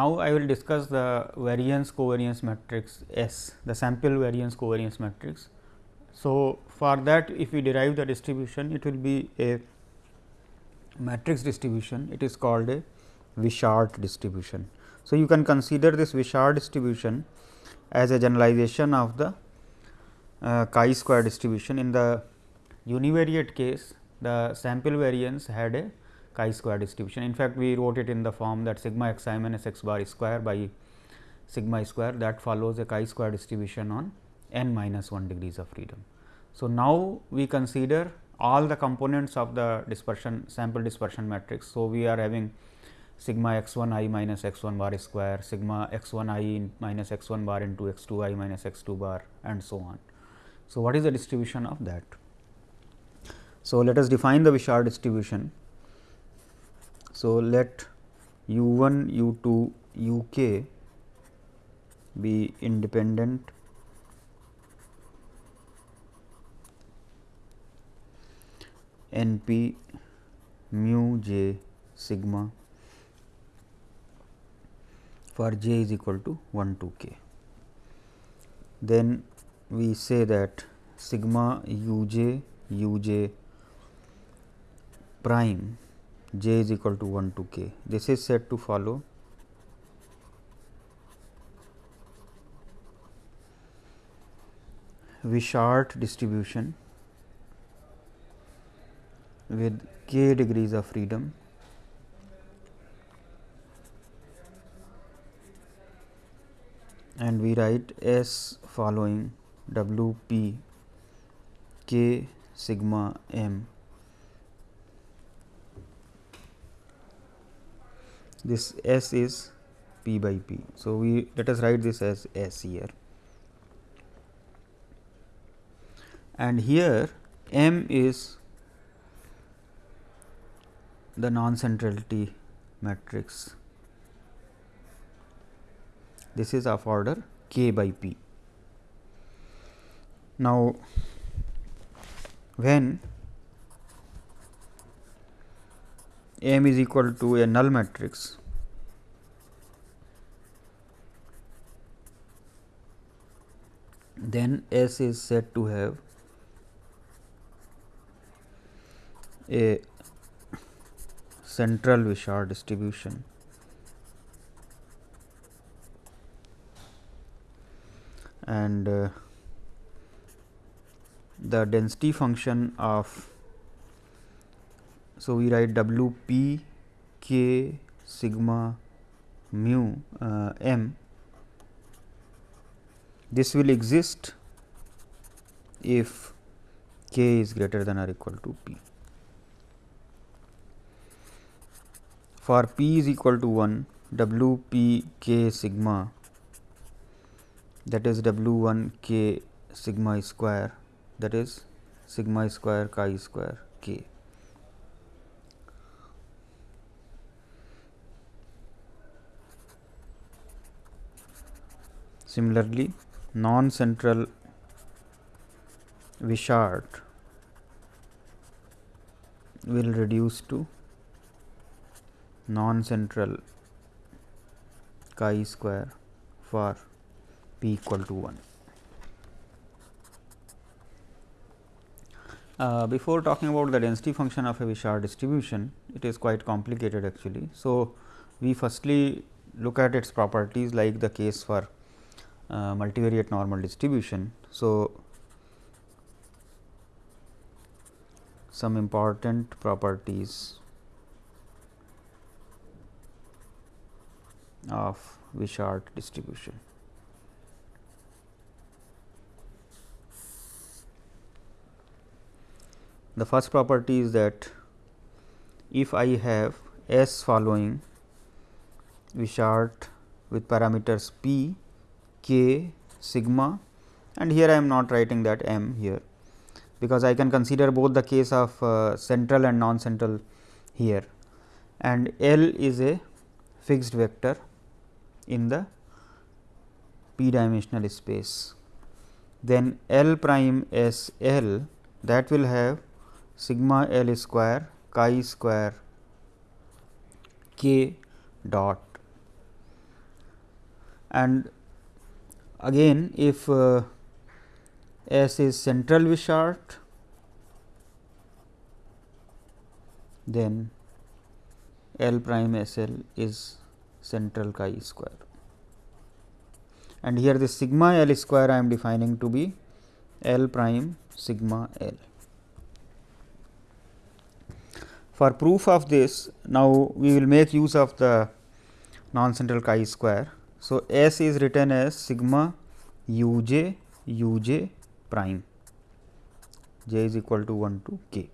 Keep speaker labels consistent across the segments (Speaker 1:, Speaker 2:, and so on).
Speaker 1: Now, I will discuss the variance covariance matrix S, the sample variance covariance matrix. So, for that if we derive the distribution, it will be a matrix distribution, it is called a Wishart distribution. So, you can consider this Wishart distribution as a generalization of the uh, chi square distribution. In the univariate case, the sample variance had a chi square distribution. In fact, we wrote it in the form that sigma x i minus x bar square by sigma square that follows a chi square distribution on n minus 1 degrees of freedom. So, now we consider all the components of the dispersion sample dispersion matrix. So, we are having sigma x 1 i minus x 1 bar square, sigma x 1 i minus x 1 bar into x 2 i minus x 2 bar and so on. So, what is the distribution of that? So, let us define the Wishart distribution. So, let u 1 u 2 u k be independent n p mu j sigma for j is equal to 1 to k. Then we say that sigma u j u j prime j is equal to 1 to k. This is said to follow. Wishart distribution with k degrees of freedom. And we write S following W p k sigma m this S is p by p. So, we let us write this as S here and here m is the non centrality matrix. This is of order k by p. Now, when M is equal to a null matrix, then S is said to have a central Wishart distribution. and uh, the density function of so, we write W p k sigma mu uh, m this will exist if k is greater than or equal to p. For p is equal to 1 W p k sigma that is W 1 k sigma square that is sigma square chi square k. Similarly, non-central Wishart will reduce to non-central chi square for p equal to 1. Uh, before talking about the density function of a Wishart distribution, it is quite complicated actually. So, we firstly look at its properties like the case for uh, multivariate normal distribution. So, some important properties of Wishart distribution. The first property is that if I have S following Wishart with parameters p k sigma and here I am not writing that m here, because I can consider both the case of uh, central and non central here and L is a fixed vector in the p dimensional space. Then L prime S L that will have sigma L square chi square k dot and again if uh, S is central Wishart then L prime S L is central chi square and here this sigma L square I am defining to be L prime sigma L. For proof of this now we will make use of the non central chi square. So, S is written as sigma u j u j prime. J is equal to 1 to k,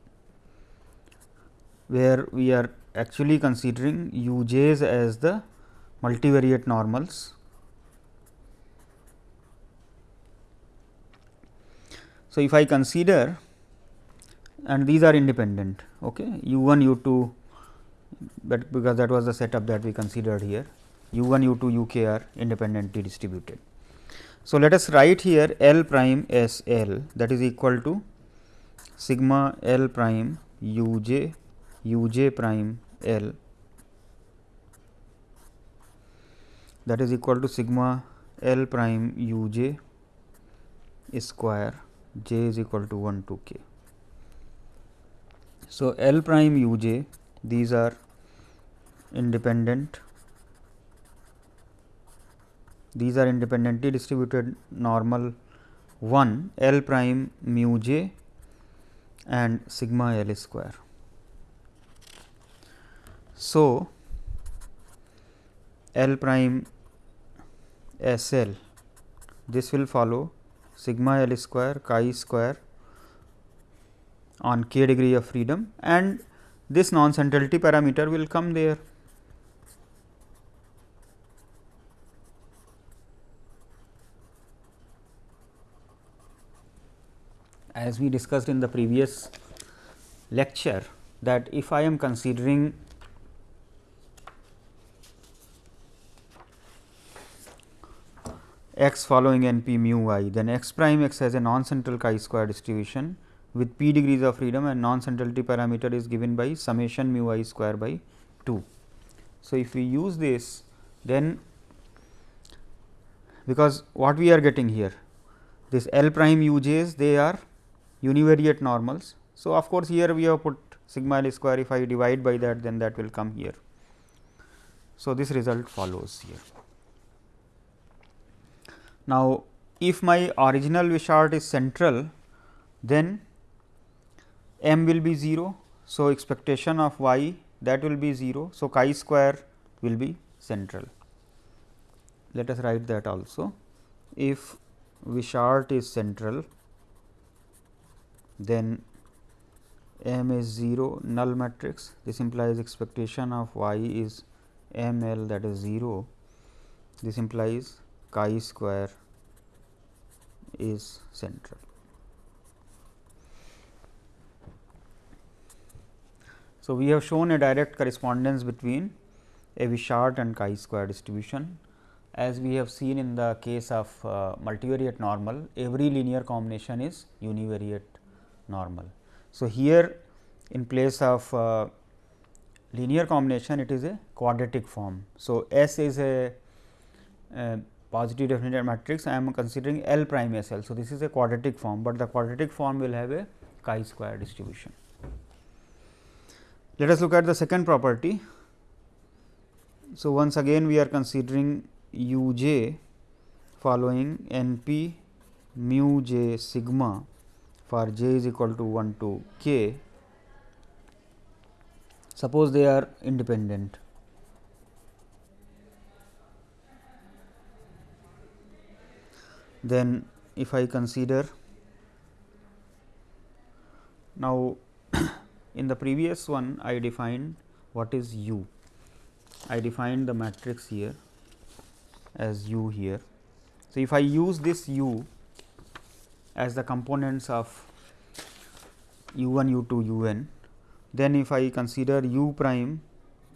Speaker 1: where we are actually considering u j's as the multivariate normals. So, if I consider and these are independent okay, u 1 u 2 but because that was the setup that we considered here u 1 u 2 u k are independently distributed. So, let us write here L prime S L that is equal to sigma L prime u j u j prime L that is equal to sigma L prime u j square j is equal to 1 to k. So, L prime u j these are independent these are independently distributed normal 1 L prime mu j and sigma L square. So, L prime S L this will follow sigma L square chi square on k degree of freedom and this non centrality parameter will come there. As we discussed in the previous lecture that if I am considering x following n p mu i, then x prime x has a non central chi square distribution with p degrees of freedom and non centrality parameter is given by summation mu i square by 2. So, if we use this then because what we are getting here this L prime u j's they are univariate normals. So, of course, here we have put sigma L square if I divide by that then that will come here. So, this result follows here. Now, if my original Wishart is central, then m will be 0. So, expectation of y that will be 0. So, chi square will be central. Let us write that also. If Wishart is central, then m is 0 null matrix. This implies expectation of y is m l that is 0. This implies chi square is central. So, we have shown a direct correspondence between a Wishart and chi square distribution. As we have seen in the case of uh, multivariate normal, every linear combination is univariate normal. So, here in place of uh, linear combination, it is a quadratic form. So, S is a, a positive definite matrix, I am considering L prime S L. So, this is a quadratic form, but the quadratic form will have a chi square distribution. Let us look at the second property. So, once again we are considering u j following n p mu j sigma for j is equal to 1 to k. Suppose they are independent. Then if I consider now in the previous one I defined what is U. I defined the matrix here as U here. So, if I use this U as the components of u 1 u 2 u n, then if I consider u prime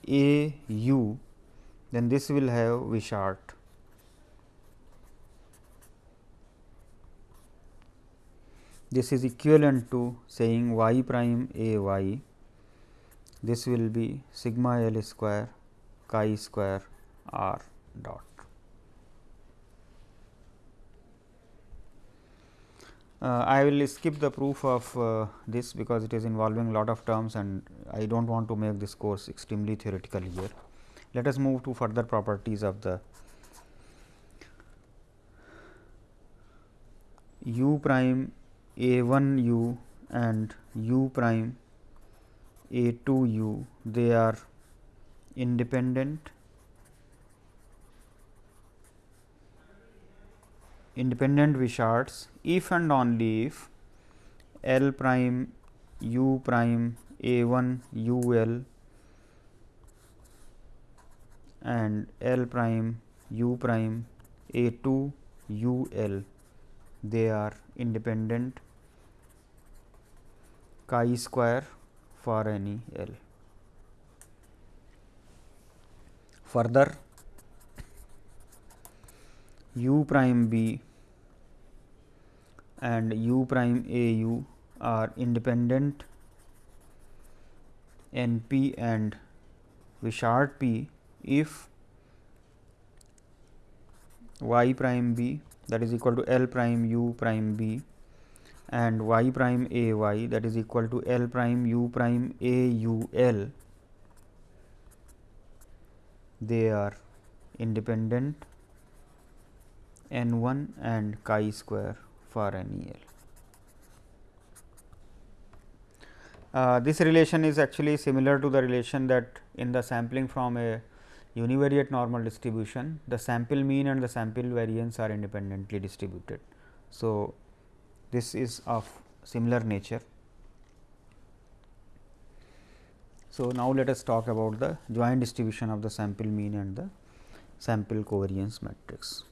Speaker 1: a u, then this will have v Wishart this is equivalent to saying y prime a y. This will be sigma L square chi square r dot. I will skip the proof of uh, this because it is involving lot of terms and I do not want to make this course extremely theoretical here. Let us move to further properties of the u prime a 1 u and u prime a 2 u they are independent independent Wisharts if and only if L prime u prime a 1 u l and L prime u prime a 2 u l they are independent chi square for any L. Further, u prime b and u prime a u are independent n p and Wishart p. If y prime b that is equal to L prime u prime b and y prime a y that is equal to L prime u prime a u l they are independent n 1 and chi square for any L. Uh, this relation is actually similar to the relation that in the sampling from a univariate normal distribution, the sample mean and the sample variance are independently distributed. So, this is of similar nature. So, now let us talk about the joint distribution of the sample mean and the sample covariance matrix.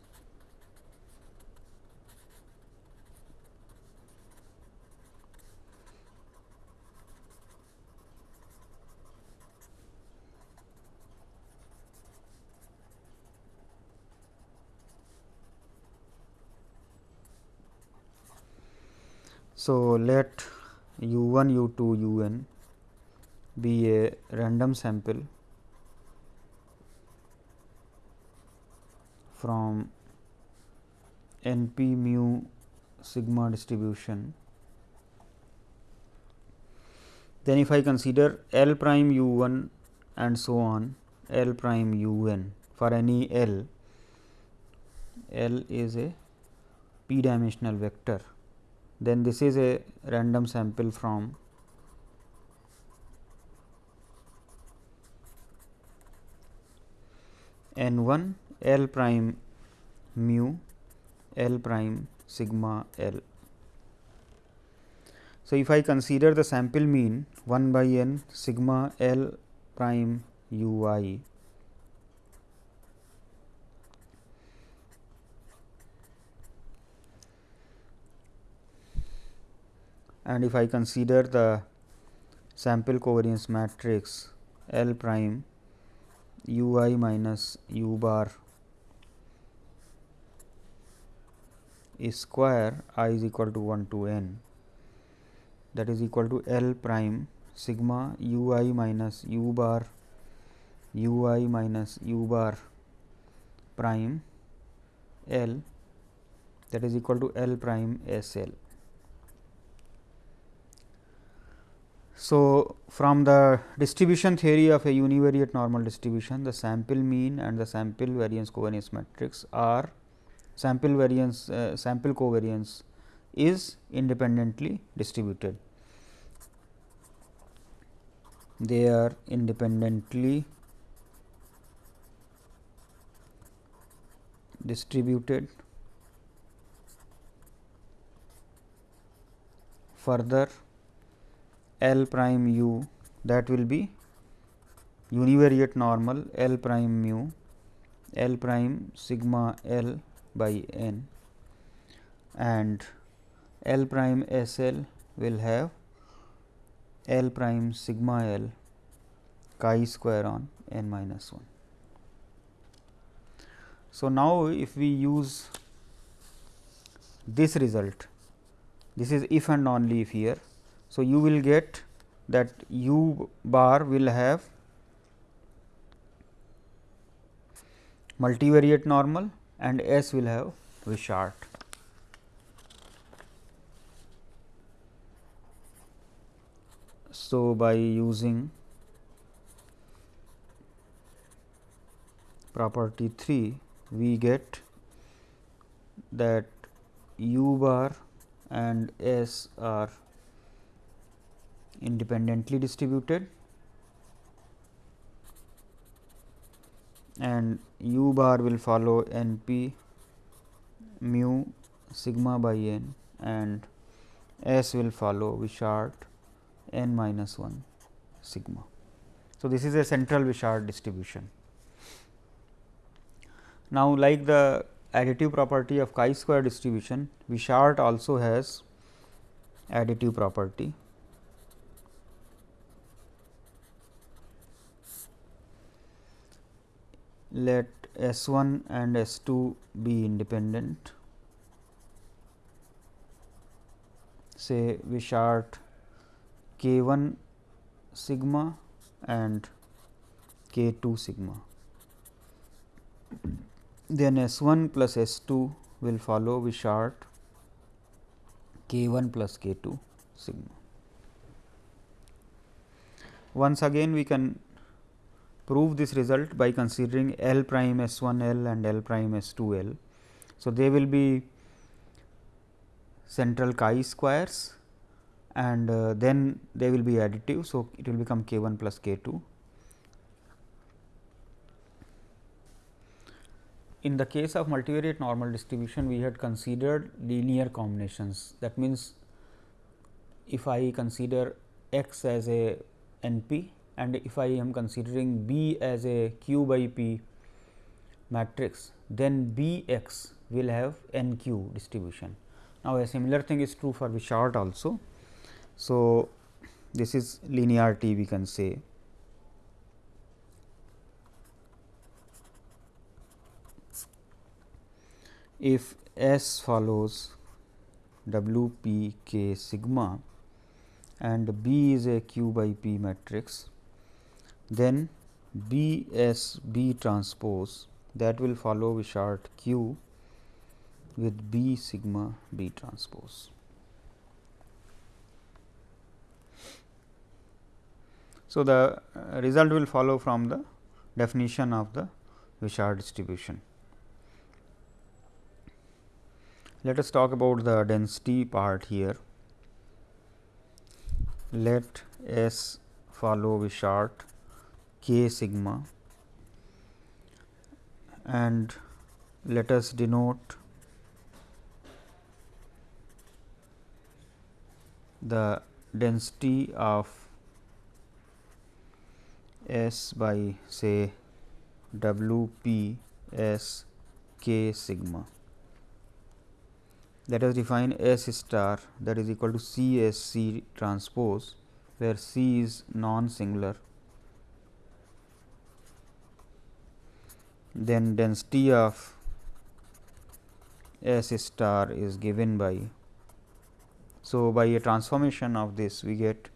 Speaker 1: So, let u 1 u 2 u n be a random sample from n p mu sigma distribution. Then if I consider L prime u 1 and so on L prime u n for any L, L is a p dimensional vector then this is a random sample from n 1 L prime mu L prime sigma L. So, if I consider the sample mean 1 by n sigma L prime u i and if I consider the sample covariance matrix L prime u i minus u bar is square i is equal to 1 to n that is equal to L prime sigma u i minus u bar u i minus u bar prime L that is equal to L prime S L. So, from the distribution theory of a univariate normal distribution, the sample mean and the sample variance covariance matrix are sample variance uh, sample covariance is independently distributed. They are independently distributed further L prime u that will be univariate normal L prime mu L prime sigma L by n and L prime S L will have L prime sigma L chi square on n minus 1. So, now if we use this result, this is if and only if here so, you will get that u bar will have multivariate normal and S will have Wishart. So, by using property 3, we get that u bar and S are independently distributed and u bar will follow n p mu sigma by n and s will follow Wishart n minus 1 sigma. So, this is a central Wishart distribution. Now, like the additive property of chi square distribution, Wishart also has additive property. Let S 1 and S 2 be independent. Say we Wishart k 1 sigma and k 2 sigma then S 1 plus S 2 will follow we Wishart k 1 plus k 2 sigma. Once again we can prove this result by considering L prime S 1 L and L prime S 2 L. So, they will be central chi squares and uh, then they will be additive. So, it will become k 1 plus k 2 in the case of multivariate normal distribution, we had considered linear combinations. That means, if I consider x as a n p and if I am considering b as a q by p matrix, then b x will have n q distribution. Now, a similar thing is true for Wishart also. So, this is linearity we can say if S follows W p k sigma and B is a q by p matrix, then B S B transpose that will follow Wishart q with B sigma B transpose. So, the uh, result will follow from the definition of the Wishart distribution. Let us talk about the density part here. Let S follow Wishart k sigma and let us denote the density of S by say W p S k sigma let us define S star that is equal to C S C transpose where C is non singular. Then density of S star is given by. So, by a transformation of this we get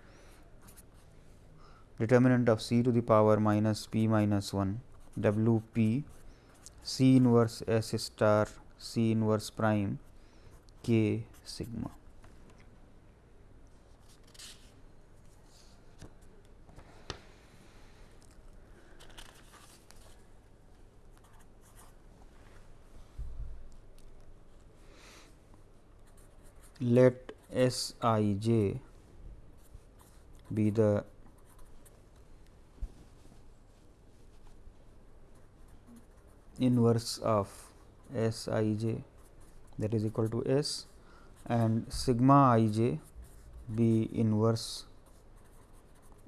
Speaker 1: determinant of C to the power minus p minus 1 W p C inverse S star C inverse prime k sigma. Let S i j be the inverse of S i j that is equal to S and sigma i j be inverse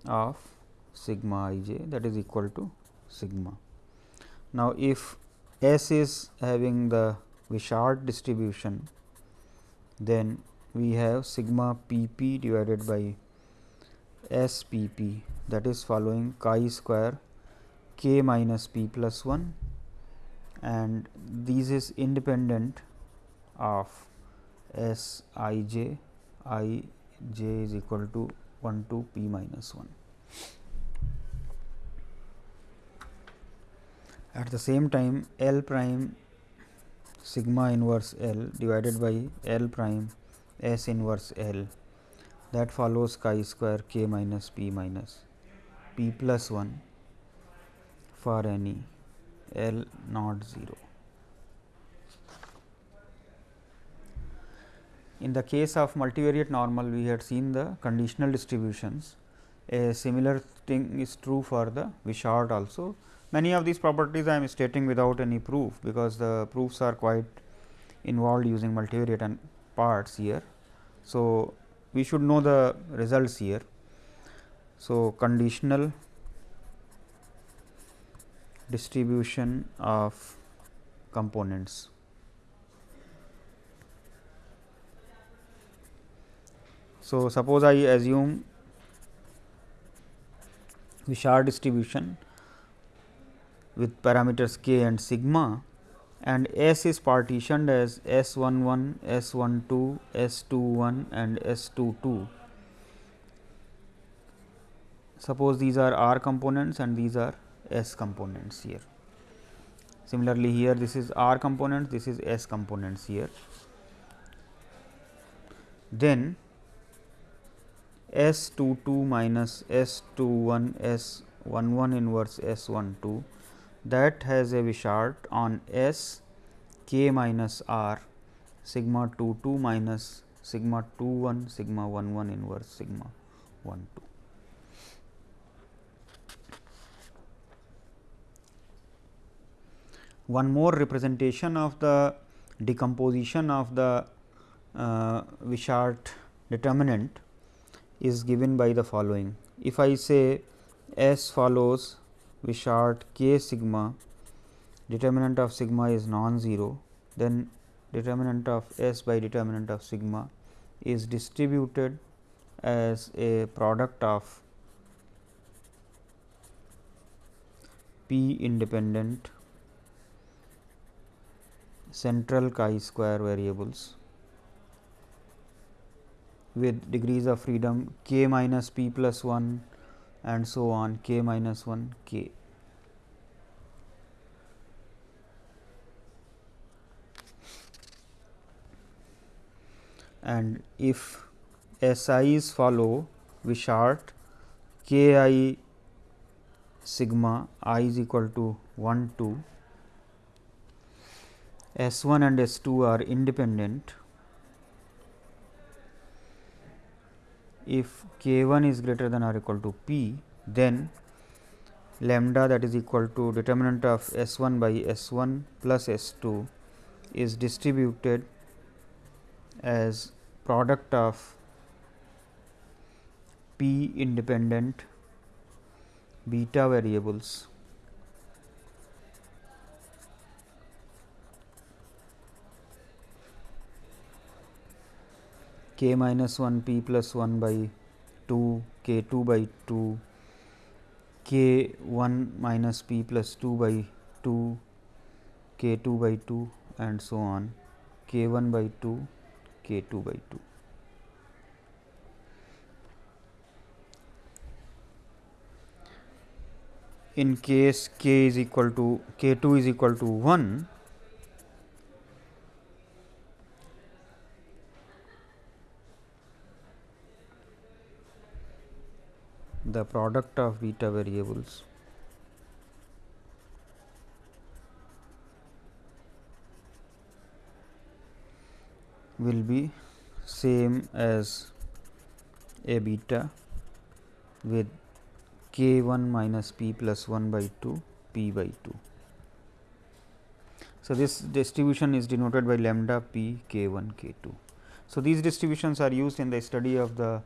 Speaker 1: of sigma i j that is equal to sigma. Now, if S is having the Wishart distribution, then we have sigma p p divided by S p p that is following chi square k minus p plus 1 and this is independent of S i j i j is equal to 1 to p minus 1. At the same time L prime sigma inverse L divided by L prime S inverse L that follows chi square k minus p minus p plus 1 for any L not 0. In the case of multivariate normal, we had seen the conditional distributions. A similar thing is true for the Wishart also. Many of these properties I am stating without any proof, because the proofs are quite involved using multivariate and parts here. So, we should know the results here. So, conditional distribution of components. So, suppose I assume Wishart distribution with parameters k and sigma and S is partitioned as S 1 1, S 1 2, S 2 1 and S 2 2. Suppose these are R components and these are S components here. Similarly, here this is R components, this is S components here. Then S 2 2 minus S 2 1 S 1 1 inverse S 1 2 that has a Wishart on S k minus R sigma 2 2 minus sigma 2 1 sigma 1 1 inverse sigma 1 2. one more representation of the decomposition of the uh, Wishart determinant is given by the following. If I say S follows Wishart k sigma, determinant of sigma is non-zero, then determinant of S by determinant of sigma is distributed as a product of p independent central chi square variables with degrees of freedom k minus p plus 1 and so on k minus 1 k. And if S i's follow Wishart k i sigma i is equal to 1 2 S 1 and S 2 are independent if k 1 is greater than or equal to p then lambda that is equal to determinant of S 1 by S 1 plus S 2 is distributed as product of p independent beta variables k minus 1 p plus 1 by 2 k 2 by 2 k 1 minus p plus 2 by 2 k 2 by 2 and so on k 1 by 2 k 2 by 2. In case k is equal to k 2 is equal to 1 the product of beta variables will be same as a beta with k 1 minus p plus 1 by 2 p by 2. So, this distribution is denoted by lambda p k 1 k 2. So, these distributions are used in the study of the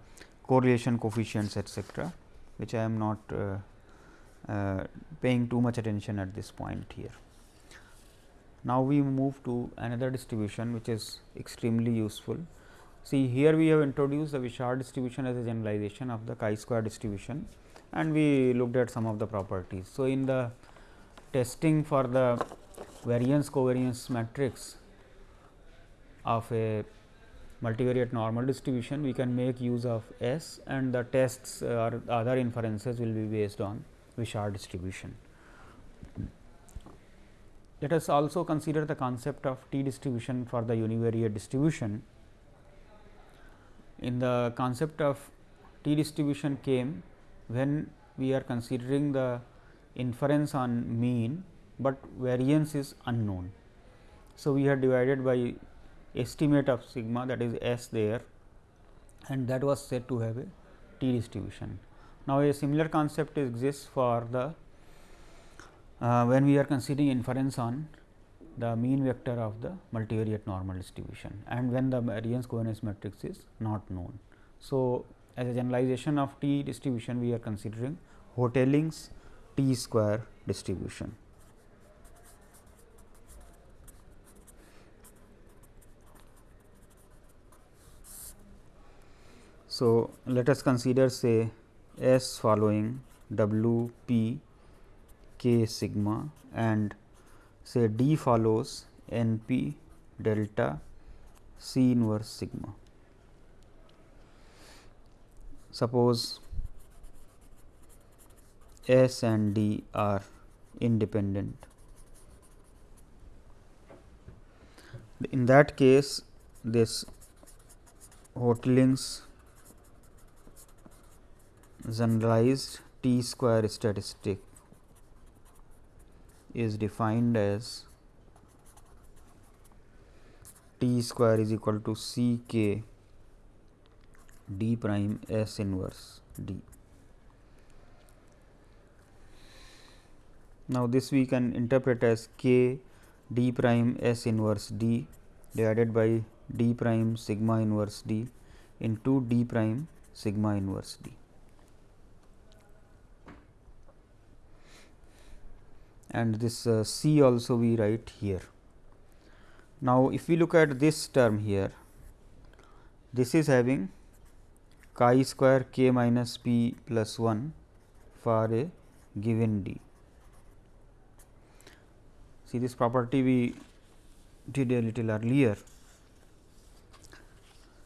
Speaker 1: correlation coefficients etcetera which I am not uh, uh, paying too much attention at this point here. Now, we move to another distribution which is extremely useful. See here we have introduced the Wishart distribution as a generalization of the chi-square distribution and we looked at some of the properties. So, in the testing for the variance covariance matrix of a multivariate normal distribution, we can make use of S and the tests uh, or other inferences will be based on Wishart distribution. Let us also consider the concept of t distribution for the univariate distribution. in the concept of t distribution came when we are considering the inference on mean, but variance is unknown. So, we have divided by estimate of sigma that is s there and that was said to have a t distribution. Now, a similar concept exists for the uh, when we are considering inference on the mean vector of the multivariate normal distribution and when the variance covariance matrix is not known. So, as a generalization of t distribution we are considering Hotelling's t square distribution. So, let us consider say S following W p k sigma and say D follows n p delta C inverse sigma. Suppose S and D are independent. In that case, this Hotelling's generalized t square statistic is defined as t square is equal to c k d prime s inverse d. Now, this we can interpret as k d prime s inverse d divided by d prime sigma inverse d into d prime sigma inverse d. and this uh, C also we write here. Now, if we look at this term here, this is having chi square k minus p plus 1 for a given d. See this property we did a little earlier.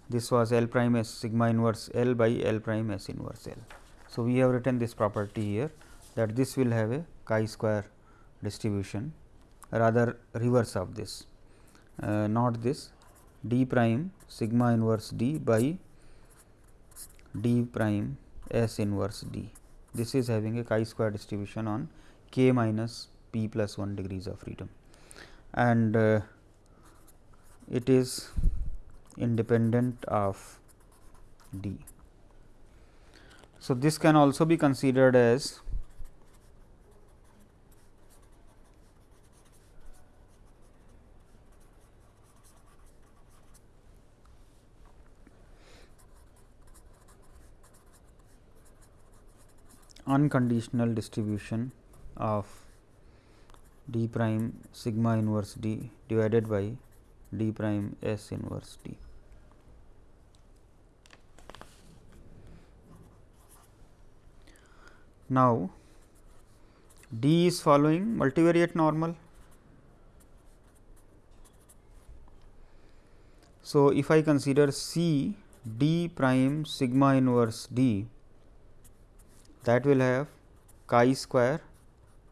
Speaker 1: This was L prime S sigma inverse L by L prime S inverse L. So, we have written this property here that this will have a chi square distribution rather reverse of this uh, not this d prime sigma inverse d by d prime s inverse d. This is having a chi square distribution on k minus p plus 1 degrees of freedom and uh, it is independent of d. So, this can also be considered as unconditional distribution of d prime sigma inverse d divided by d prime s inverse d. Now, d is following multivariate normal. So, if I consider C d prime sigma inverse d that will have chi square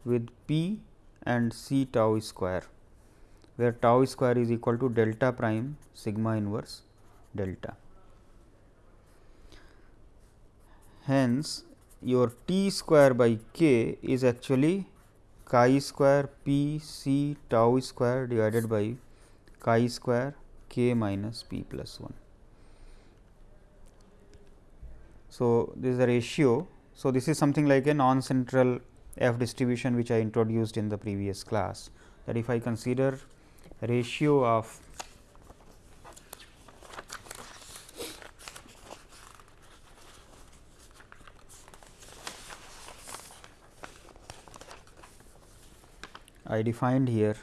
Speaker 1: with p and c tau square, where tau square is equal to delta prime sigma inverse delta. Hence, your t square by k is actually chi square p c tau square divided by chi square k minus p plus 1. So, this is a ratio so, this is something like a non central f distribution which I introduced in the previous class that if I consider ratio of I defined here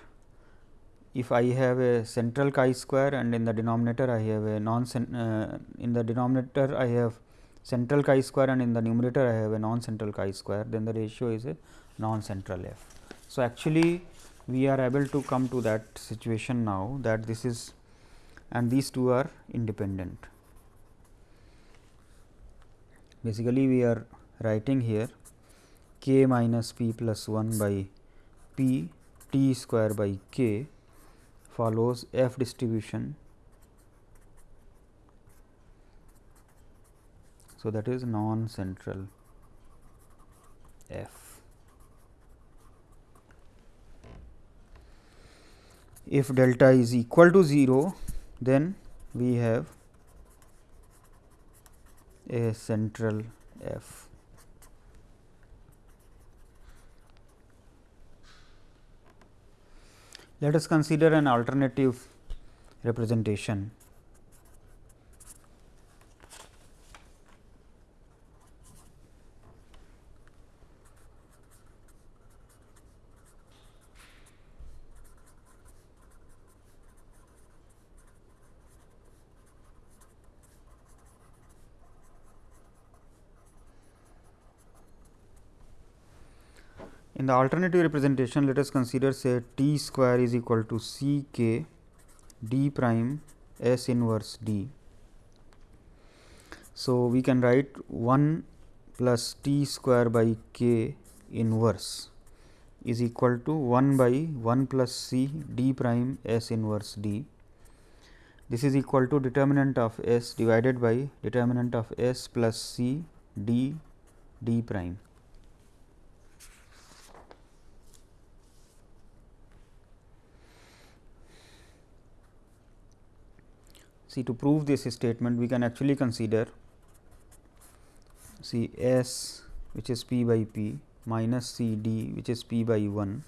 Speaker 1: if I have a central chi square and in the denominator I have a non uh, in the denominator I have central chi square and in the numerator I have a non central chi square then the ratio is a non central f. So, actually we are able to come to that situation now that this is and these two are independent. Basically, we are writing here k minus p plus 1 by p t square by k follows f distribution So, that is non central f. If delta is equal to 0, then we have a central f. Let us consider an alternative representation. The alternative representation, let us consider say t square is equal to c k d prime s inverse d. So, we can write 1 plus t square by k inverse is equal to 1 by 1 plus c d prime s inverse d. This is equal to determinant of s divided by determinant of s plus c d d prime. See to prove this statement we can actually consider see S which is p by p minus C d which is p by 1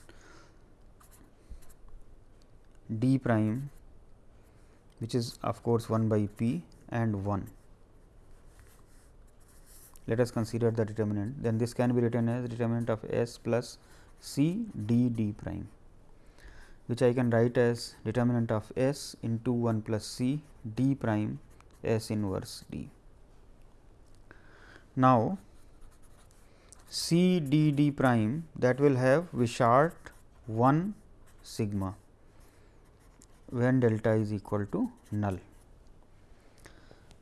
Speaker 1: d prime which is of course 1 by p and 1. Let us consider the determinant then this can be written as determinant of S plus C d d prime which I can write as determinant of S into 1 plus C d prime S inverse d. Now, C d d prime that will have Wishart 1 sigma when delta is equal to null.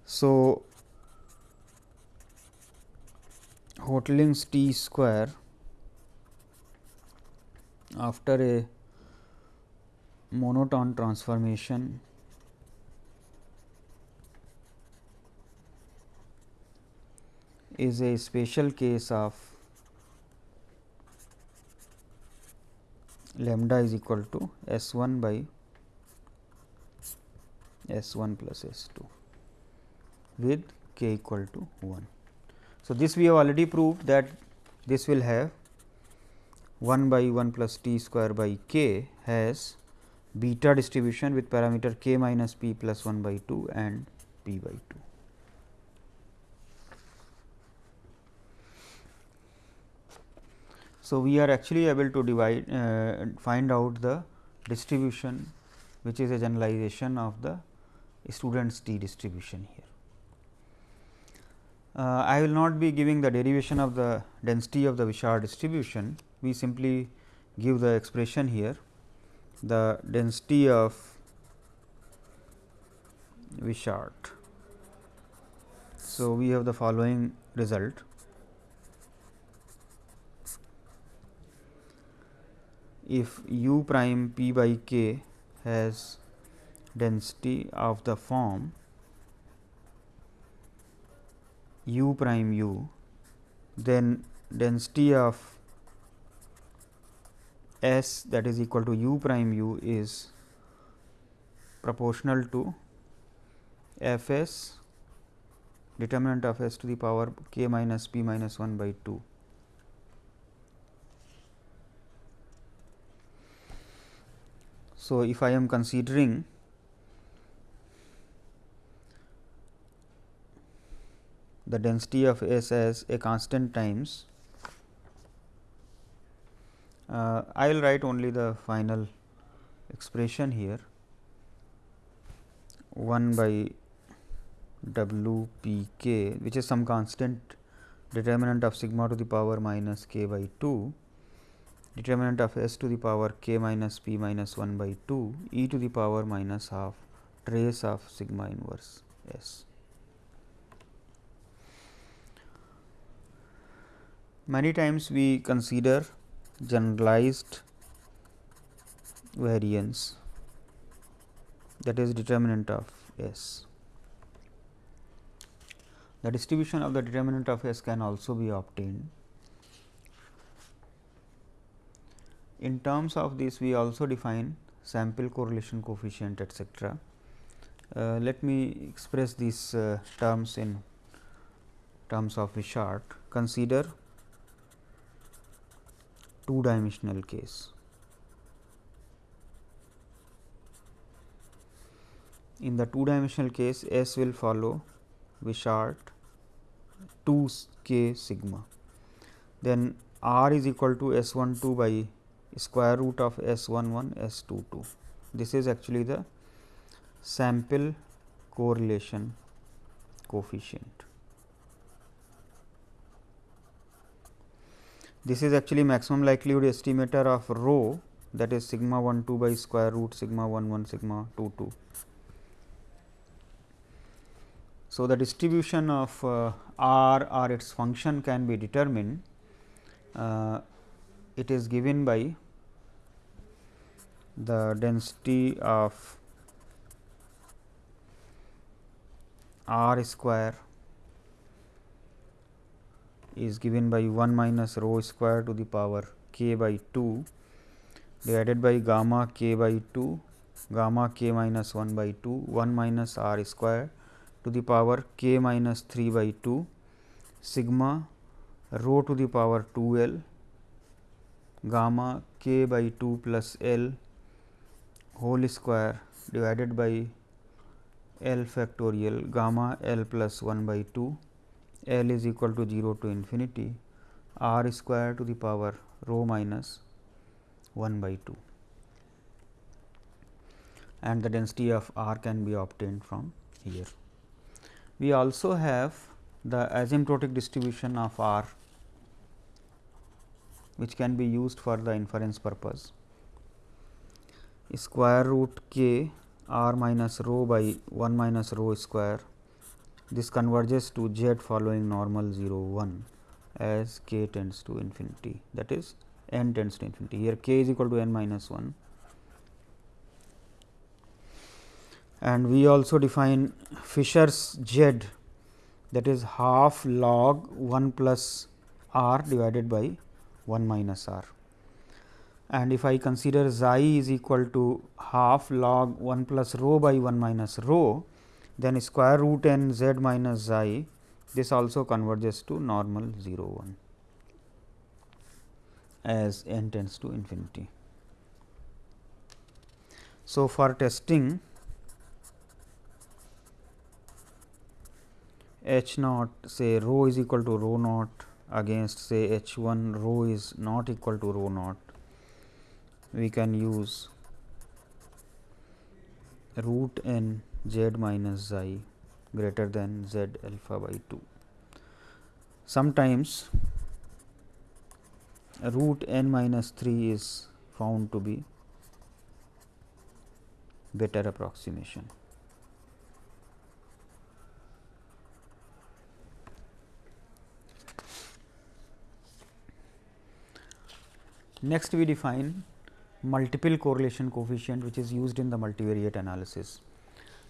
Speaker 1: So, Hotelling's t square after a monotone transformation is a special case of lambda is equal to S 1 by S 1 plus S 2 with k equal to 1. So, this we have already proved that this will have 1 by 1 plus t square by k has beta distribution with parameter k minus p plus 1 by 2 and p by 2. So, we are actually able to divide uh, find out the distribution which is a generalization of the student's t distribution here. Uh, I will not be giving the derivation of the density of the Wishart distribution, we simply give the expression here the density of Wishart. So, we have the following result. If u prime p by k has density of the form u prime u, then density of S that is equal to u prime u is proportional to f s determinant of s to the power k minus p minus 1 by 2. So, if I am considering the density of S as a constant times uh, I will write only the final expression here 1 by w p k which is some constant determinant of sigma to the power minus k by 2 determinant of s to the power k minus p minus 1 by 2 e to the power minus half trace of sigma inverse s. Many times we consider generalized variance that is determinant of S. the distribution of the determinant of S can also be obtained. In terms of this we also define sample correlation coefficient etcetera. Uh, let me express these uh, terms in terms of Wishart. Consider two dimensional case. In the two dimensional case S will follow Wishart 2 k sigma. Then R is equal to S 1 2 by square root of S 1 1 S 2 2. This is actually the sample correlation coefficient. This is actually maximum likelihood estimator of rho that is sigma 1 2 by square root sigma 1 1 sigma 2 2. So, the distribution of uh, r or its function can be determined. Uh, it is given by the density of r square is given by 1 minus rho square to the power k by 2 divided by gamma k by 2 gamma k minus 1 by 2 1 minus r square to the power k minus 3 by 2 sigma rho to the power 2 l gamma k by 2 plus l whole square divided by L factorial gamma L plus 1 by 2 L is equal to 0 to infinity R square to the power rho minus 1 by 2 and the density of R can be obtained from here. We also have the asymptotic distribution of R which can be used for the inference purpose square root k r minus rho by 1 minus rho square. This converges to z following normal 0 1 as k tends to infinity. That is n tends to infinity. Here k is equal to n minus 1 and we also define Fisher's z that is half log 1 plus r divided by 1 minus r. And if I consider xi is equal to half log 1 plus rho by 1 minus rho, then square root n z minus xi this also converges to normal 0 1 as n tends to infinity. So, for testing h naught say rho is equal to rho naught against say h 1 rho is not equal to rho naught we can use root n z minus xi greater than z alpha by 2. Sometimes root n minus 3 is found to be better approximation. Next we define multiple correlation coefficient which is used in the multivariate analysis.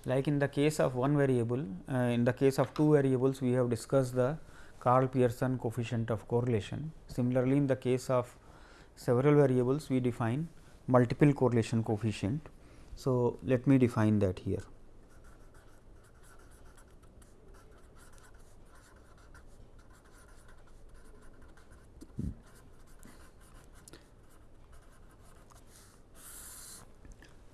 Speaker 1: Like in the case of one variable, uh, in the case of two variables we have discussed the Karl Pearson coefficient of correlation. Similarly, in the case of several variables we define multiple correlation coefficient. So, let me define that here.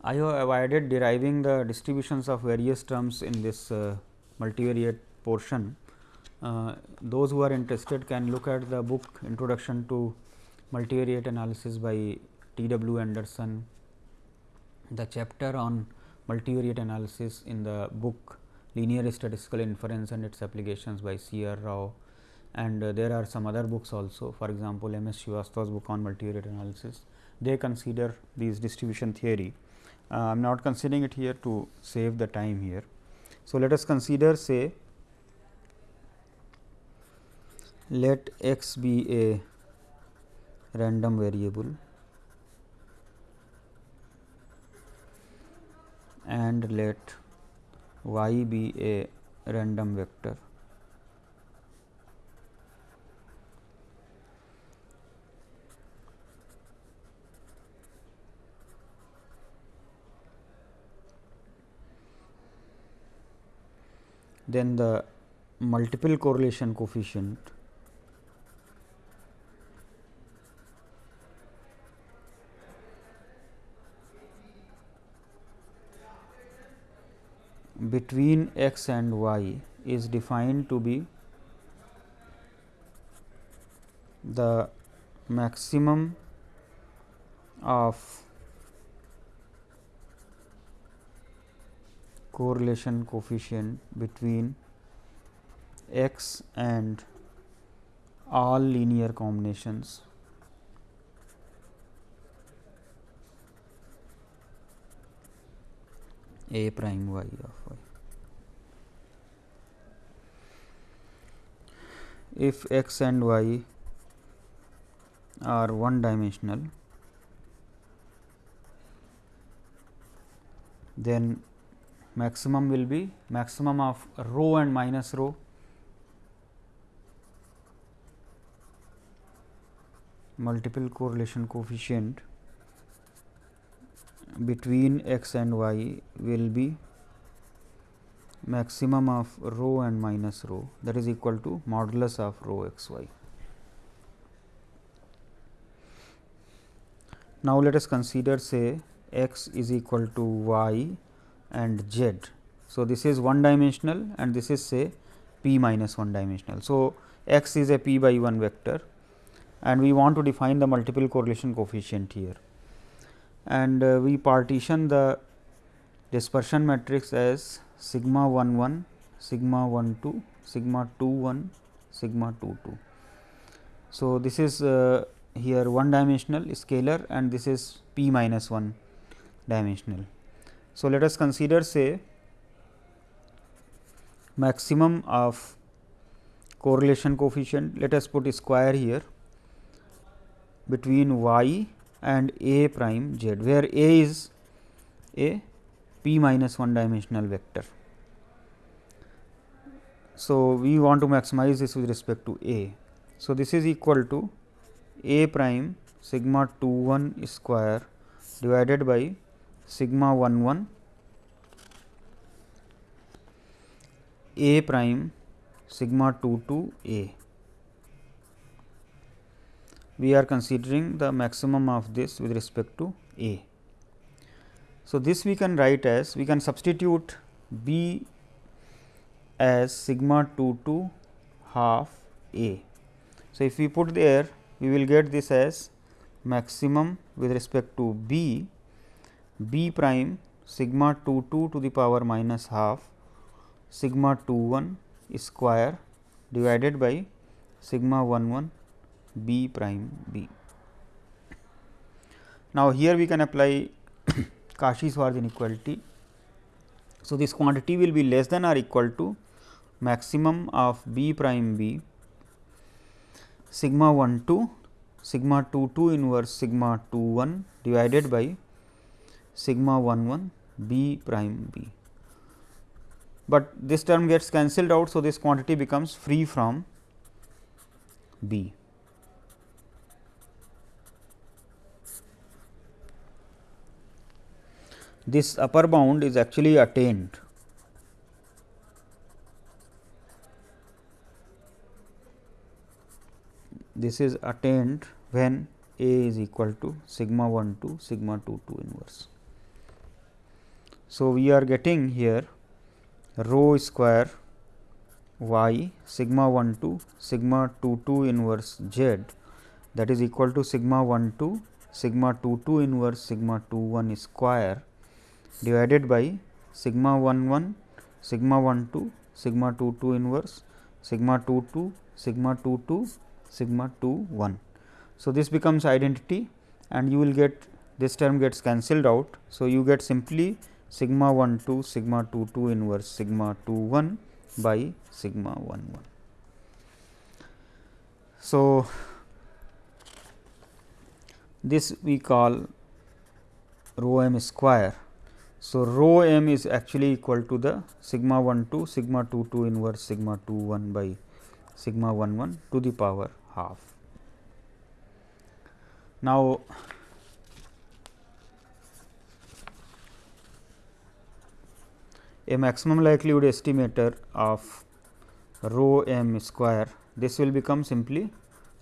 Speaker 1: I have avoided deriving the distributions of various terms in this uh, multivariate portion. Uh, those who are interested can look at the book introduction to multivariate analysis by T. W. Anderson, the chapter on multivariate analysis in the book linear statistical inference and its applications by C. R. Rao and uh, there are some other books also for example, M. S. Srivastava's book on multivariate analysis. They consider these distribution theory Uh, I am not considering it here to save the time here. So, let us consider say let x be a random variable and let y be a random vector then the multiple correlation coefficient between x and y is defined to be the maximum of correlation coefficient between x and all linear combinations a prime y of y. If x and y are one dimensional, then maximum will be maximum of rho and minus rho multiple correlation coefficient between x and y will be maximum of rho and minus rho that is equal to modulus of rho x y. Now, let us consider say x is equal to y and z. So, this is one dimensional and this is say p minus 1 dimensional. So, x is a p by 1 vector and we want to define the multiple correlation coefficient here and uh, we partition the dispersion matrix as sigma 1 1, sigma 1 2, sigma 2 1, sigma 2 2. So, this is uh, here one dimensional scalar and this is p minus 1 dimensional. So, let us consider say maximum of correlation coefficient let us put square here between y and a prime z, where a is a p minus 1 dimensional vector. So, we want to maximize this with respect to a. So, this is equal to a prime sigma 2 1 square divided by sigma 1 1 a prime sigma 2 2 a we are considering the maximum of this with respect to A. So, this we can write as we can substitute B as sigma 2 to half A. So, if we put there we will get this as maximum with respect to B, B prime sigma 2 2 to the power minus half sigma 2 1 square divided by sigma 1 1 b prime b. Now, here we can apply Cauchy-Schwarz inequality. So, this quantity will be less than or equal to maximum of b prime b sigma 1 2 sigma 2 2 inverse sigma 2 1 divided by sigma 1 1 b prime b. But this term gets cancelled out. So, this quantity becomes free from b. this upper bound is actually attained. This is attained when A is equal to sigma 1 to sigma 2 2 inverse. So, we are getting here rho square y sigma 1 to sigma 2 2 inverse z that is equal to sigma 1 to sigma 2 2 inverse sigma 2 1 square divided by sigma 1 1 sigma 1 2 sigma 2 2 inverse sigma 2 2 sigma 2 2 sigma 2 1. So, this becomes identity and you will get this term gets cancelled out. So, you get simply sigma 1 2 sigma 2 2 inverse sigma 2 1 by sigma 1 1. So, this we call rho m square so, rho m is actually equal to the sigma 1 2 sigma 2 2 inverse sigma 2 1 by sigma 1 1 to the power half. Now, a maximum likelihood estimator of rho m square. This will become simply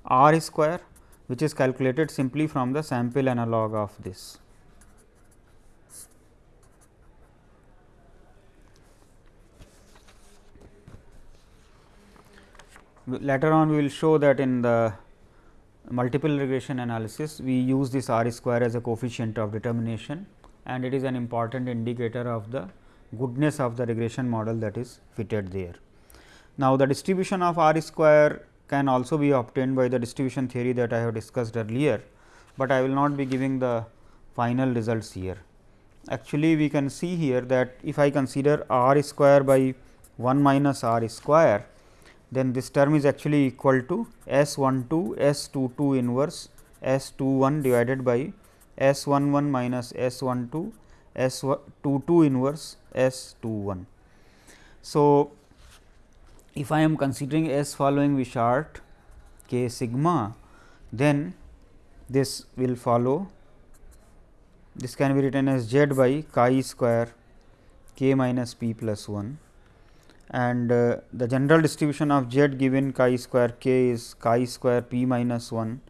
Speaker 1: r square which is calculated simply from the sample analog of this. Later on we will show that in the multiple regression analysis we use this r square as a coefficient of determination and it is an important indicator of the goodness of the regression model that is fitted there. Now, the distribution of r square can also be obtained by the distribution theory that I have discussed earlier, but I will not be giving the final results here. Actually, we can see here that if I consider r square by 1 minus r square, then this term is actually equal to S 1 2 S 2 2 inverse S 2 1 divided by S 1 1 minus S 1 2 S 2 2 inverse S 2 1. So, if I am considering S following Wishart k sigma, then this will follow. This can be written as z by chi square k minus p plus 1 and uh, the general distribution of z given chi square k is chi square p minus 1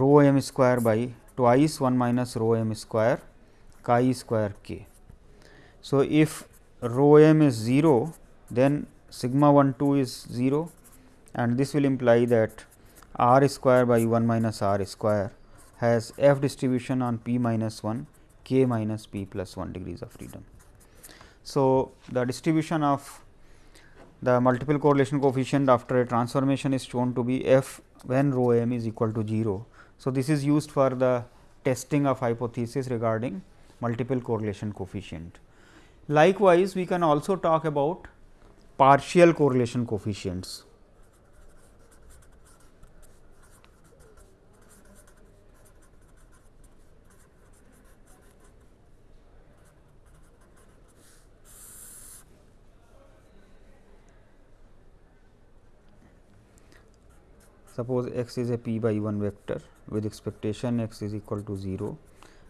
Speaker 1: rho m square by twice 1 minus rho m square chi square k. So, if rho m is 0 then sigma 1 2 is 0 and this will imply that r square by 1 minus r square has f distribution on p minus 1 k minus p plus 1 degrees of freedom. So, the distribution of the multiple correlation coefficient after a transformation is shown to be f when rho m is equal to 0. So, this is used for the testing of hypothesis regarding multiple correlation coefficient. Likewise, we can also talk about partial correlation coefficients. Suppose x is a p by 1 vector with expectation x is equal to 0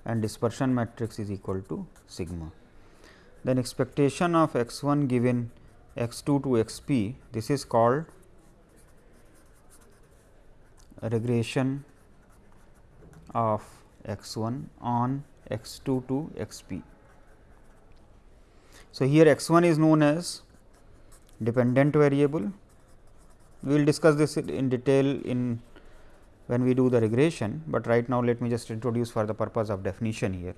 Speaker 1: and dispersion matrix is equal to sigma. Then expectation of x 1 given x 2 to x p this is called regression of x 1 on x 2 to x p. So, here x 1 is known as dependent variable. We will discuss this in detail in when we do the regression, but right now let me just introduce for the purpose of definition here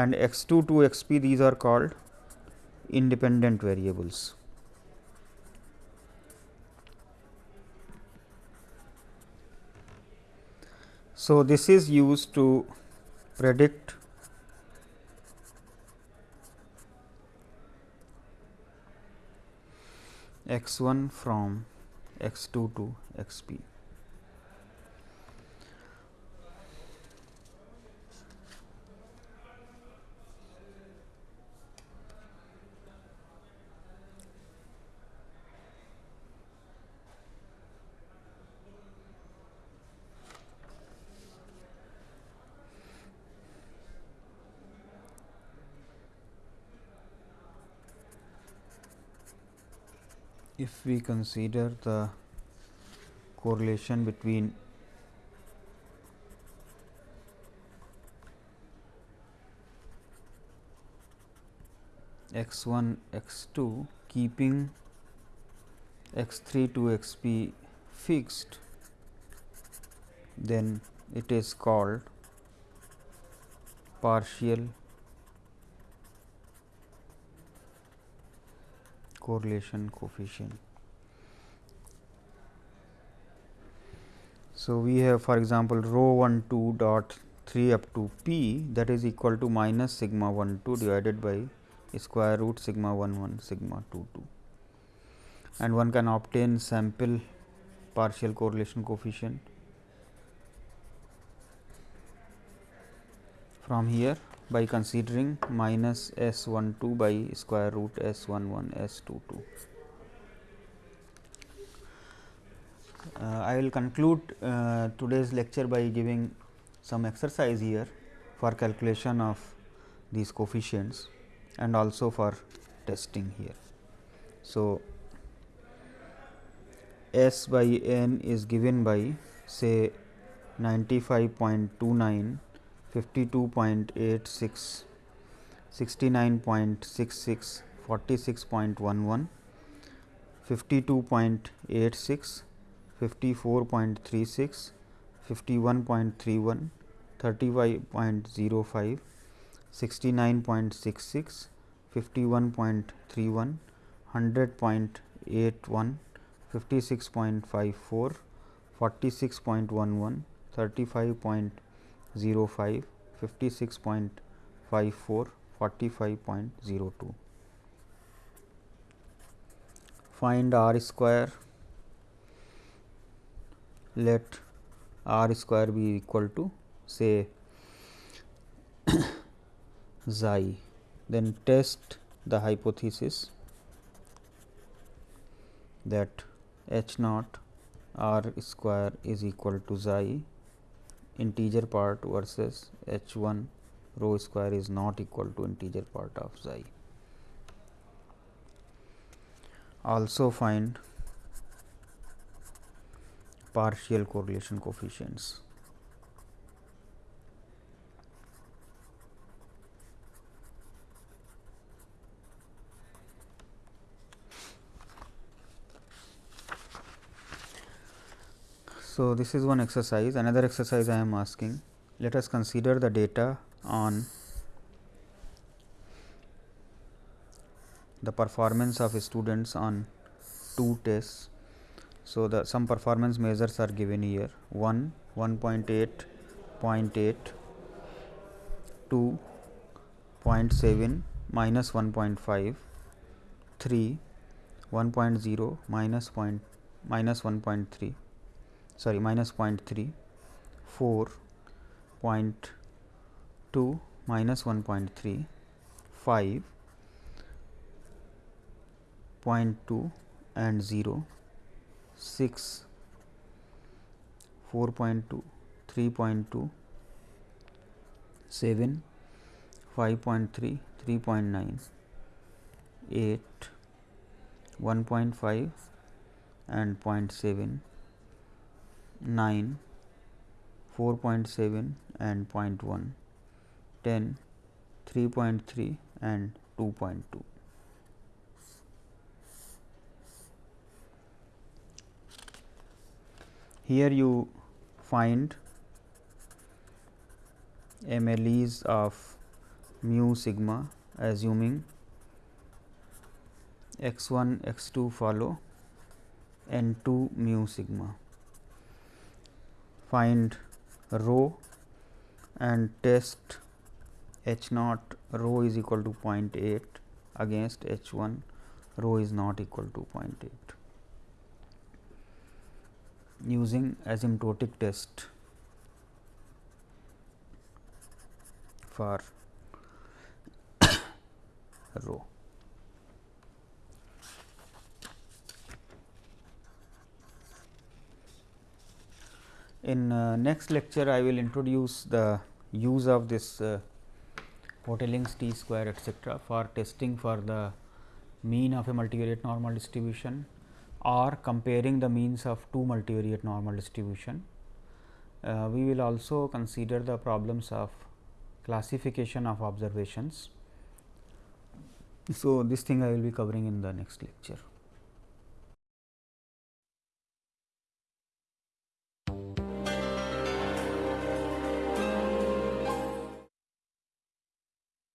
Speaker 1: and x 2 to x p these are called independent variables. So, this is used to predict x 1 from x 2 to x p. we consider the correlation between x 1 x 2 keeping x 3 to x p fixed then it is called partial correlation coefficient. So, we have for example, rho 1 2 dot 3 up to p that is equal to minus sigma 1 2 divided by square root sigma 1 1 sigma 2 2 and one can obtain sample partial correlation coefficient from here by considering minus S 1 2 by square root S 1 1 S 2 2. Uh, I will conclude uh, today's lecture by giving some exercise here for calculation of these coefficients and also for testing here. So, S by n is given by say 95.29, 52.86, 69.66, 46.11, 52.86, 54.36, 51.31, 35.05, 69.66, 51.31, 100.81, 56.54, 46.11, 35.05, 56.54, 45.02. Find r square, let r square be equal to say xi, then test the hypothesis that h naught r square is equal to xi integer part versus h 1 rho square is not equal to integer part of xi. Also find partial correlation coefficients. So, this is one exercise another exercise I am asking let us consider the data on the performance of students on two tests. So, the some performance measures are given here. 1 1.8 0.8 2 0.7 minus 1.5 3 1.0 minus point minus 1.3 sorry minus 0.3 4 0.2 minus 1.3 5 0.2 and 0 6 4.2 3.2 7 5.3 3.9 8 1.5 and 0.7 9, 4.7 and 0.1, 10, 3.3 and 2.2. Here you find MLEs of mu sigma assuming x 1 x 2 follow n 2 mu sigma. Find rho and test h naught rho is equal to 0.8 against h 1 rho is not equal to 0.8 using asymptotic test for rho. In uh, next lecture, I will introduce the use of this uh, Hotelling's t square etcetera for testing for the mean of a multivariate normal distribution or comparing the means of two multivariate normal distribution. Uh, we will also consider the problems of classification of observations. So, this thing I will be covering in the next lecture.